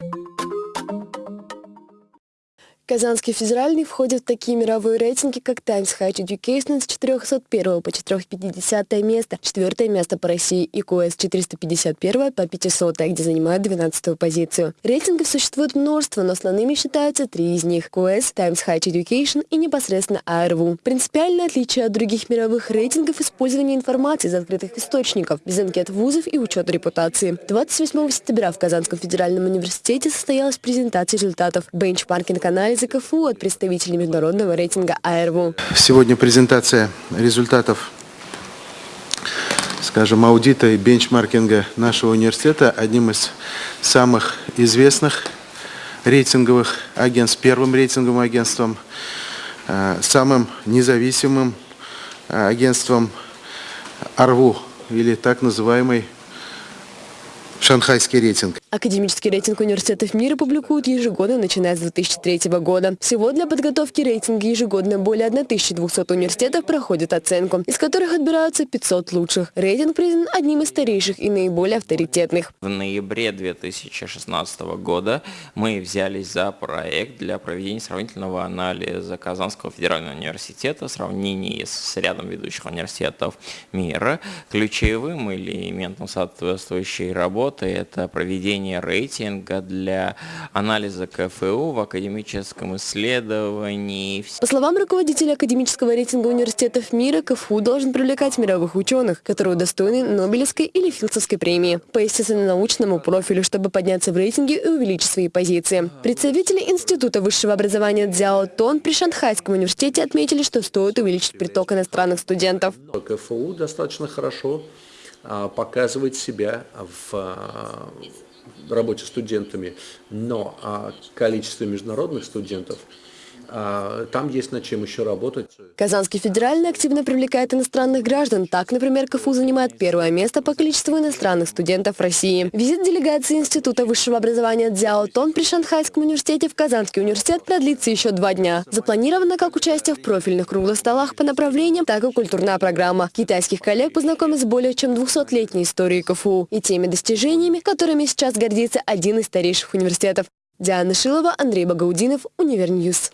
you Казанский федеральный входит в такие мировые рейтинги, как Times High Education с 401 по 450 место, четвертое место по России и QS 451 по 500, где занимает 12 позицию. Рейтингов существует множество, но основными считаются три из них – QS, Times High Education и непосредственно ARWU. Принципиальное отличие от других мировых рейтингов – использование информации из открытых источников, без анкет вузов и учета репутации. 28 сентября в Казанском федеральном университете состоялась презентация результатов бенчмаркинг-анализа из КФУ от представителей международного рейтинга АРВУ. Сегодня презентация результатов, скажем, аудита и бенчмаркинга нашего университета одним из самых известных рейтинговых агентств, первым рейтинговым агентством, э, самым независимым э, агентством АРВУ или так называемый шанхайский рейтинг. Академический рейтинг университетов мира публикуют ежегодно, начиная с 2003 года. Всего для подготовки рейтинга ежегодно более 1200 университетов проходят оценку, из которых отбираются 500 лучших. Рейтинг признан одним из старейших и наиболее авторитетных. В ноябре 2016 года мы взялись за проект для проведения сравнительного анализа Казанского федерального университета в сравнении с рядом ведущих университетов мира. Ключевым элементом соответствующей работы это проведение рейтинга для анализа КФУ в академическом исследовании. По словам руководителя академического рейтинга университетов мира, КФУ должен привлекать мировых ученых, которые удостоены Нобелевской или Филдсовской премии по естественно-научному профилю, чтобы подняться в рейтинге и увеличить свои позиции. Представители Института высшего образования Дзяо Тон при Шанхайском университете отметили, что стоит увеличить приток иностранных студентов. КФУ достаточно хорошо а, показывает себя в а, работе студентами, но а, количество международных студентов там есть над чем еще работать. Казанский федеральный активно привлекает иностранных граждан. Так, например, КФУ занимает первое место по количеству иностранных студентов России. Визит делегации Института высшего образования Дзяо Тон при Шанхайском университете в Казанский университет продлится еще два дня. Запланировано как участие в профильных круглых столах по направлениям, так и культурная программа. Китайских коллег познакомят с более чем 200-летней историей КФУ и теми достижениями, которыми сейчас гордится один из старейших университетов. Диана Шилова, Андрей Багаудинов, Univer News.